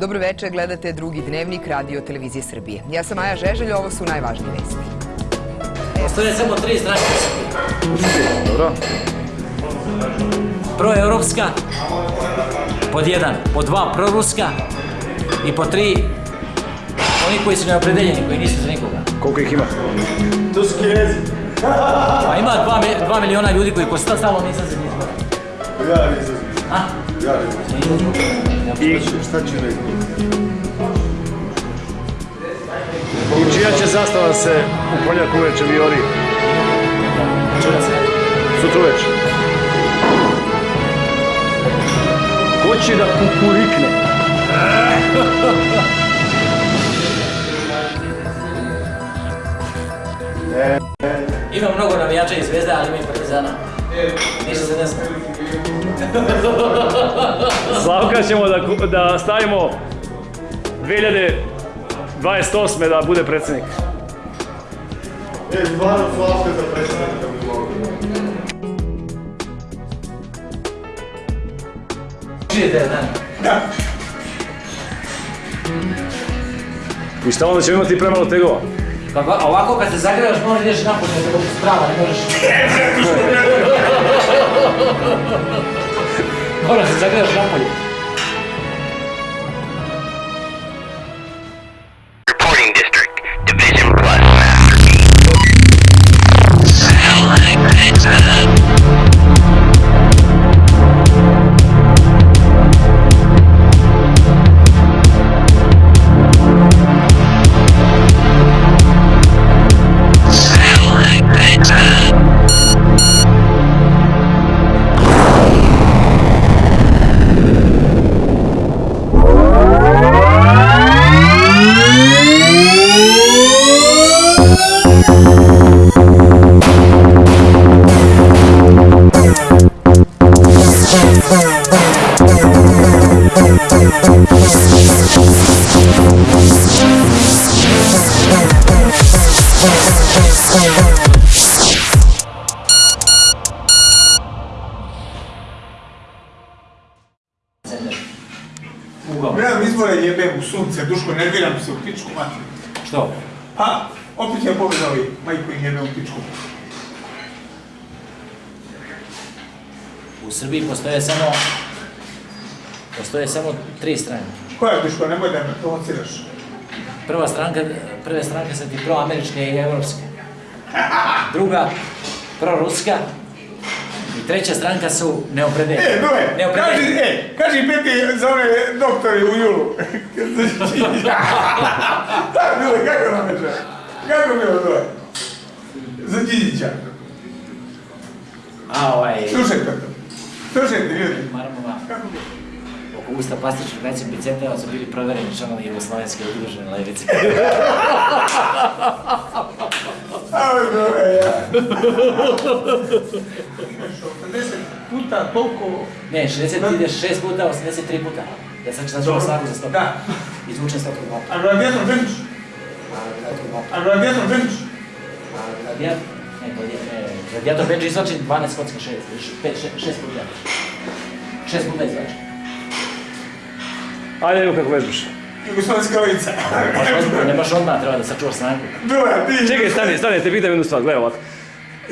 Dobro večer, gledate drugi dnevnik radio televizije Srbije. Ja sam Maja Žeželj, ovo su najvažnije vesti. Postoje samo tri stranke. Dobro. Proevropska, pod jedan, pod dva proruska i pod tri oni koji su neopredeljeni, koji nisu za nikoga. Koliko ih ima? Pa ima dva, dva miliona ljudi koji posta stalno nisam za njih. Ja nisam. A? I Šta će reći? čija će zastava se u Poljaku uveče se. Sutra uveče. Ko će da kukurikne? Ima mnogo navijača i zvezda, ali ima i partizana. Ništa se ne zna. Slavka ćemo da, da stavimo 2028. da bude predsjednik. E, stvarno Slavka za predsjednika bi mogli. Čujete, da? I šta onda ćemo imati premalo tegova? Pa va- ovako kad se zagrebaš, možeš ideš napolje, da sprava, ne možeš... Moraš se zagrebaš napolje. Reporting Nemam izbora jebem u sunce, Duško, nerviram se u pičku materiju. Što? Pa, opet je pobjeda ovi, majko im jebe u pičku. U Srbiji postoje samo... Postoje samo tri stranke. Koja Duško, nemoj da me provociraš. Prva stranka, prve stranke su ti proameričke i evropske. Druga, proruska. Treća stranka su neopredeljene. E, Dule, kaži, e, kaži peti za one doktore u julu. da, Dule, kako nam je Kako mi je Dule? Za Đinjića. A ovaj... Slušajte to. Slušajte, ljudi. Marmova, Kako mi je? oko usta plastičnog većeg biceteva su bili provereni članovi Jugoslovenske udružene levice. Puta toliko... Ne, 60 ide 6 puta, 83 puta. Ja sam čitao Dobro. snagu za 100 Da. Izvučen 100 km. A radijator ženiš? A radijator ženiš? Radijator, ne, ne, radijator bench izvačen 12 kocka 6, 5, 6 puta. 6 puta izvačen. Ajde, evo kako vežbaš. Jugoslovenska lica. Baš odmah, ne baš odmah, treba da sačuvaš snagu. Dule, ti... Čekaj, stani, stani, te pitam jednu stvar, gledaj ovako.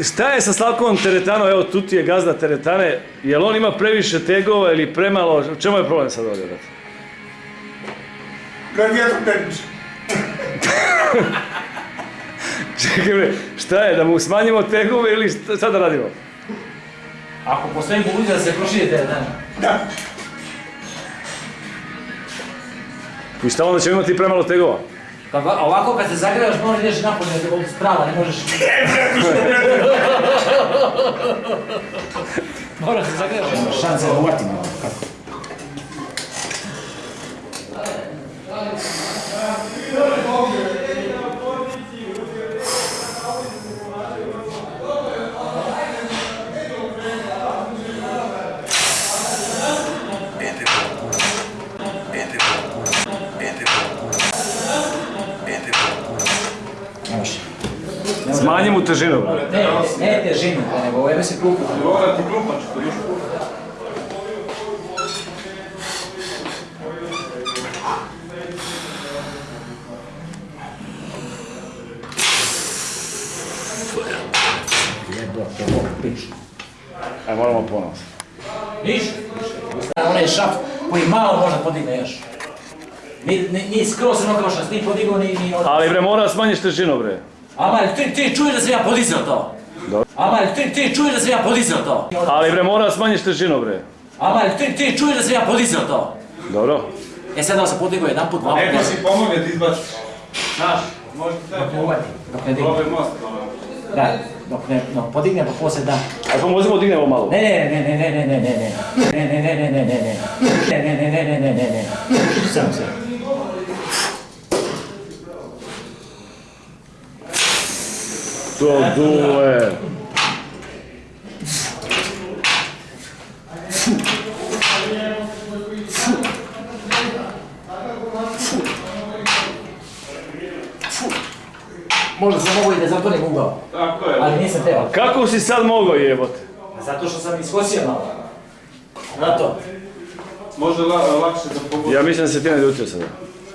Šta je sa Slavkom Teretanom, evo tu ti je gazda Teretane, jel on ima previše tegova ili premalo, u čemu je problem sad ovdje? brate? Radijator ženiš. Čekaj bre, šta je, da mu smanjimo tegove ili šta, šta da radimo? Ako postoji mogućnost da se proširite, da. Da. I šta onda ćemo imati premalo tegova? Pa va- ovako kad se zagrebaš, možeš ideš napolje, da sprava, ne možeš... Moraš se zagrebaš. Šanse da uvatimo. Kako? Smanji mu težinu, bre. Ne, ne težinu, nego evo se klupu. Mora ti klupač, to još Jebote, pič. Aj, moramo ponovno. Niš? Onaj šaf koji malo može podigne još. Ni, ni, ni skroz ono kao što si ti podigao, ni, ni ono. Ali bre, mora smanjiš težinu, bre. Ама ти ти чуј да се ја подизел тоа. Ама ти ти чуј да се ја подизел тоа. Али бре мора да смањиш тежину бре. Ама ти ти чуј да се ја подизел тоа. Добро. Е сега да се подиго еден пат, два пат. Некој си помогне да избаци. Знаеш, може да те помогне. Док не диgne. Да, док не, но подигне па после да. Ај помози подигне во мало. Не, не, не, не, не, не, не, не. Не, не, не, не, не, не. Не, не, не, не, не, не, не. Сам се. To dule. Možda sam mogu i da zatvorim ugao, Tako je. ali nisam teo. Kako si sad mogao jebote? Zato što sam iskosio malo. Zato. Može la, lakše da pogodi. Ja mislim da se ti ne ljutio sada.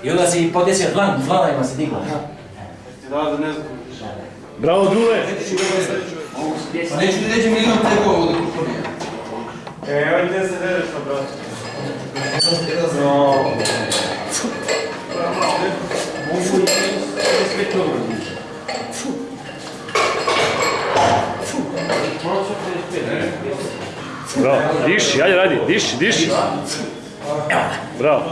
I onda si podesio dlan, dlanajima se digao. Ti da da ne znam. Bravo, Dule. Neću ti reći milion tego ovo da kuponija. E, evo gdje se vedeš na bratu. Bravo. Diši, ajde radi, diši, diši. Bravo.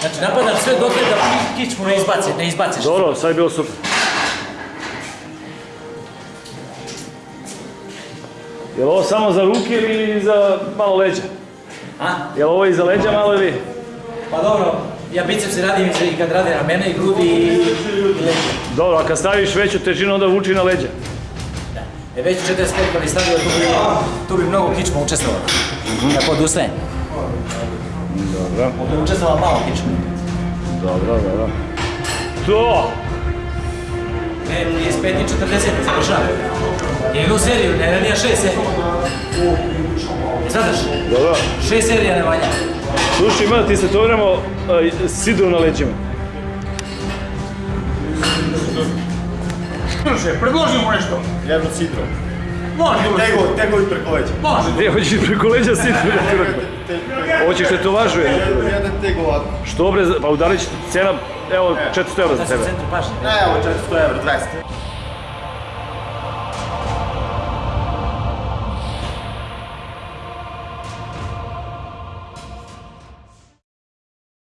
Znači napadam sve dok da ki- kičmu ne izbaci, ne izbaciš. Dobro, sad je bilo super. Je li ovo samo za ruke ili za malo leđa? A? Je li ovo i za leđa malo ili? Pa dobro, ja biceps radim i kad radim ramena i grudi i, i leđa. Dobro, a kad staviš veću težinu onda vuči na leđa. E već 45 kad bi stavio, tu bi, tu bi mnogo kičma učestvovalo. Tako odustajem. Dobro, Ovdje je učestvovala malo kičma. dobro, dobro. To! Ne, 35 i 40 završavam. Jednu seriju, ne ranija šest serija. Znataš, Dobro. šest serija ne valja. Slušaj, ima da ti se to vremo sidru na leđima. Slušaj, predloži mu nešto. Jedno sidro. Može, Tego, tego i preko leđa. može. Gdje hoćeš preko leđa sidru da ti rekao? Hoćeš te to važuje? Jedan tego ovako. Što bre, pa udarit će cena, evo 400 eura za Da tebe. centru pašnje. Evo, 400 evra, 200.